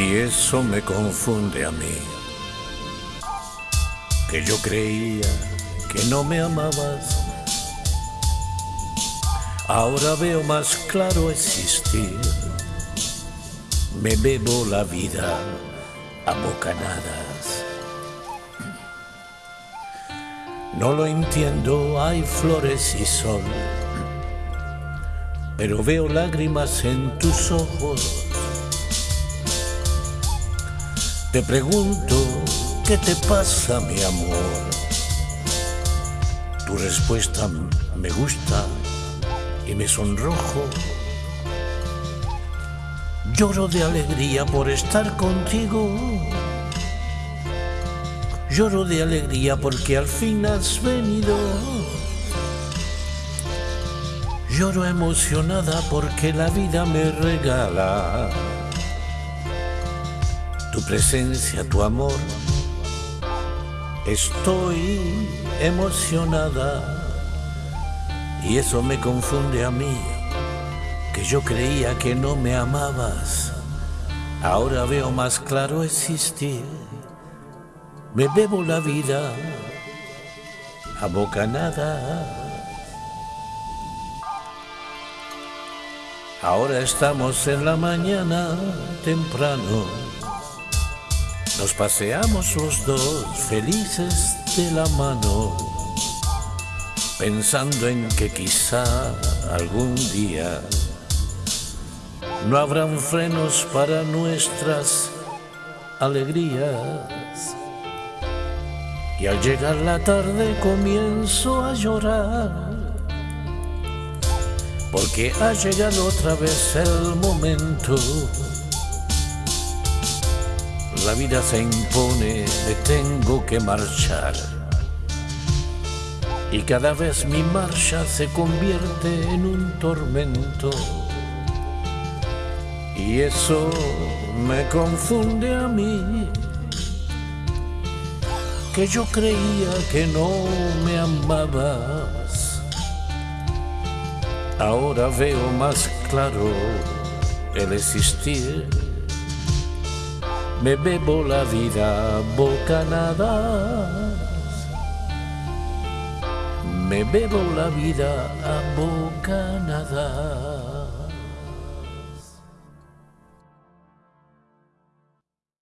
Y eso me confunde a mí, que yo creía que no me amabas. Ahora veo más claro existir. Me bebo la vida a bocanadas. No lo entiendo, hay flores y sol, pero veo lágrimas en tus ojos. Te pregunto, ¿qué te pasa, mi amor? Tu respuesta me gusta y me sonrojo. Lloro de alegría por estar contigo Lloro de alegría porque al fin has venido. Lloro emocionada porque la vida me regala tu presencia, tu amor. Estoy emocionada y eso me confunde a mí, que yo creía que no me amabas. Ahora veo más claro existir me bebo la vida a bocanada. Ahora estamos en la mañana temprano. Nos paseamos los dos felices de la mano, pensando en que quizá algún día no habrán frenos para nuestras alegrías. Y al llegar la tarde comienzo a llorar, porque ha llegado otra vez el momento. La vida se impone, me tengo que marchar. Y cada vez mi marcha se convierte en un tormento. Y eso me confunde a mí que yo creía que no me amabas. Ahora veo más claro el existir. Me bebo la vida bocanadas. Me bebo la vida a bocanadas.